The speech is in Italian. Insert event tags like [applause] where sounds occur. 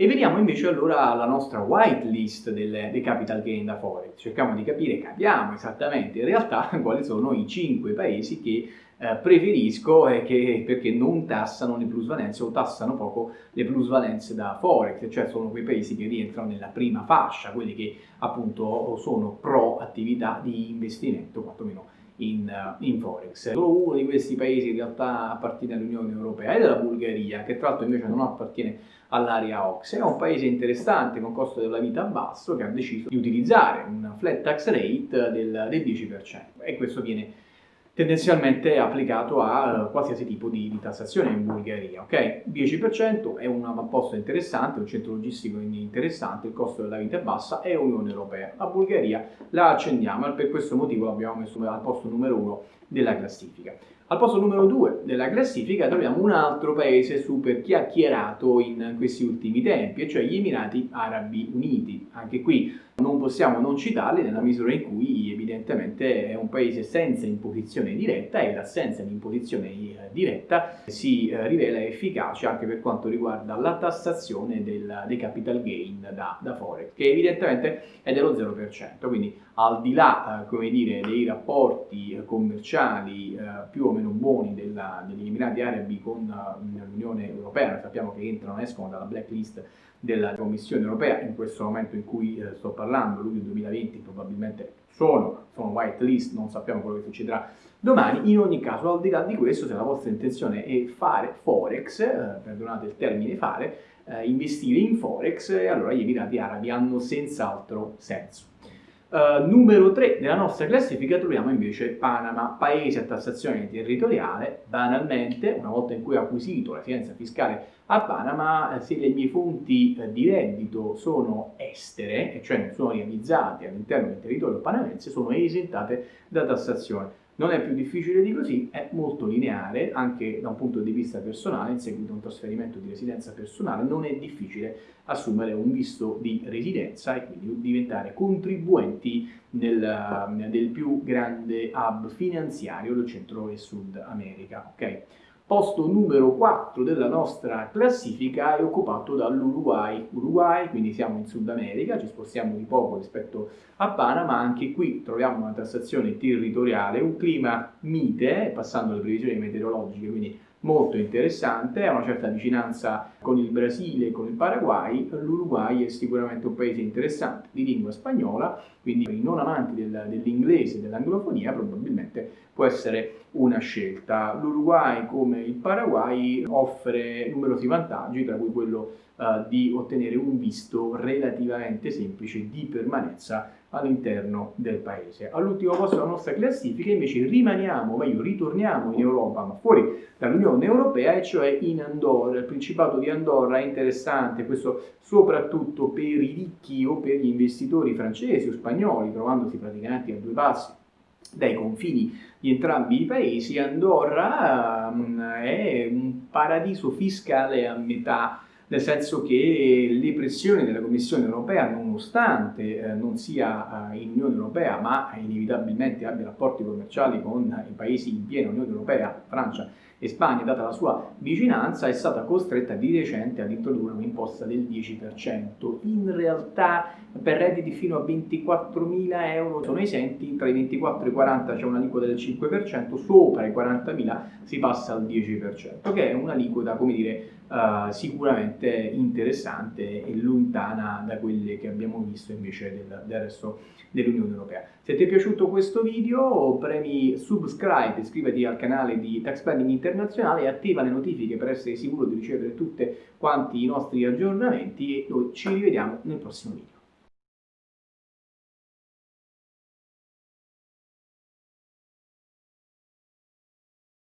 E veniamo invece allora alla nostra whitelist dei capital gain da Forex. Cerchiamo di capire, capiamo esattamente in realtà [laughs] quali sono i 5 paesi che eh, preferisco è che, perché non tassano le plusvalenze o tassano poco le plusvalenze da Forex, cioè sono quei paesi che rientrano nella prima fascia, quelli che appunto sono pro attività di investimento, quantomeno in, eh, in, Forex. Solo uno di questi paesi in realtà appartiene all'Unione Europea ed è la Bulgaria, che tra l'altro invece non appartiene all'area OXE. È un paese interessante con costo della vita basso che ha deciso di utilizzare un flat tax rate del, del 10% e questo viene tendenzialmente applicato a qualsiasi tipo di, di tassazione in Bulgaria. Ok, 10% è un avamposto interessante, un centro logistico interessante, il costo della vita è bassa, è Unione Europea. La Bulgaria la accendiamo e per questo motivo l'abbiamo messo al posto numero 1 della classifica. Al posto numero 2 della classifica troviamo un altro paese super chiacchierato in questi ultimi tempi, e cioè gli Emirati Arabi Uniti. Anche qui non possiamo non citarli nella misura in cui evidentemente è un paese senza imposizione diretta e l'assenza di imposizione eh, diretta si eh, rivela efficace anche per quanto riguarda la tassazione del, dei capital gain da, da, Forex, che evidentemente è dello 0%, quindi al di là eh, dire, dei rapporti commerciali più o meno buoni della, degli Emirati Arabi con l'Unione Europea, sappiamo che entrano e escono dalla blacklist della Commissione Europea in questo momento in cui eh, sto parlando, luglio 2020 probabilmente sono, sono white list, non sappiamo quello che succederà domani, in ogni caso al di là di questo se la vostra intenzione è fare forex, eh, perdonate il termine fare, eh, investire in forex, allora gli Emirati Arabi hanno senz'altro senso. Uh, numero 3 nella nostra classifica troviamo invece Panama, paese a tassazione territoriale, banalmente, una volta in cui ho acquisito la residenza fiscale a Panama, eh, se le mie fonti eh, di reddito sono estere, cioè non sono realizzate all'interno del territorio panamense, sono esentate da tassazione. Non è più difficile di così, è molto lineare anche da un punto di vista personale, in seguito a un trasferimento di residenza personale non è difficile assumere un visto di residenza e quindi diventare contribuenti nel, del più grande hub finanziario del Centro e Sud America. Okay? Posto numero 4 della nostra classifica è occupato dall'Uruguay. Uruguay, quindi siamo in Sud America, ci spostiamo di poco rispetto a Panama, anche qui troviamo una tassazione territoriale, un clima mite, passando alle previsioni meteorologiche, quindi molto interessante, ha una certa vicinanza con il Brasile e con il Paraguay, l'Uruguay è sicuramente un paese interessante di lingua spagnola, quindi per i non amanti del, dell'inglese e dell'anglofonia probabilmente può essere una scelta. L'Uruguay come il Paraguay offre numerosi vantaggi, tra cui quello uh, di ottenere un visto relativamente semplice di permanenza all'interno del paese. All'ultimo posto della nostra classifica invece rimaniamo, meglio ritorniamo in Europa, ma fuori dall'Unione Europea, e cioè in Andorra. Il Principato di Andorra è interessante, questo soprattutto per i ricchi o per gli investitori francesi o spagnoli, trovandosi praticamente a due passi dai confini di entrambi i paesi, Andorra um, è un paradiso fiscale a metà nel senso che le pressioni della Commissione europea, nonostante eh, non sia eh, in Unione Europea, ma inevitabilmente abbia rapporti commerciali con i paesi in piena Unione Europea, Francia e Spagna, data la sua vicinanza, è stata costretta di recente ad introdurre un'imposta del 10%. In realtà per redditi fino a 24.000 euro sono esenti, tra i 24 e i 40 c'è un'aliquota del 5%, sopra i 40.000 si passa al 10%, che è un'aliquota, come dire, uh, sicuramente interessante e lontana da quelle che abbiamo visto invece del, del resto dell'Unione Europea. Se ti è piaciuto questo video premi subscribe, iscriviti al canale di Tax Planning Internazionale e attiva le notifiche per essere sicuro di ricevere tutti quanti i nostri aggiornamenti e noi ci rivediamo nel prossimo video.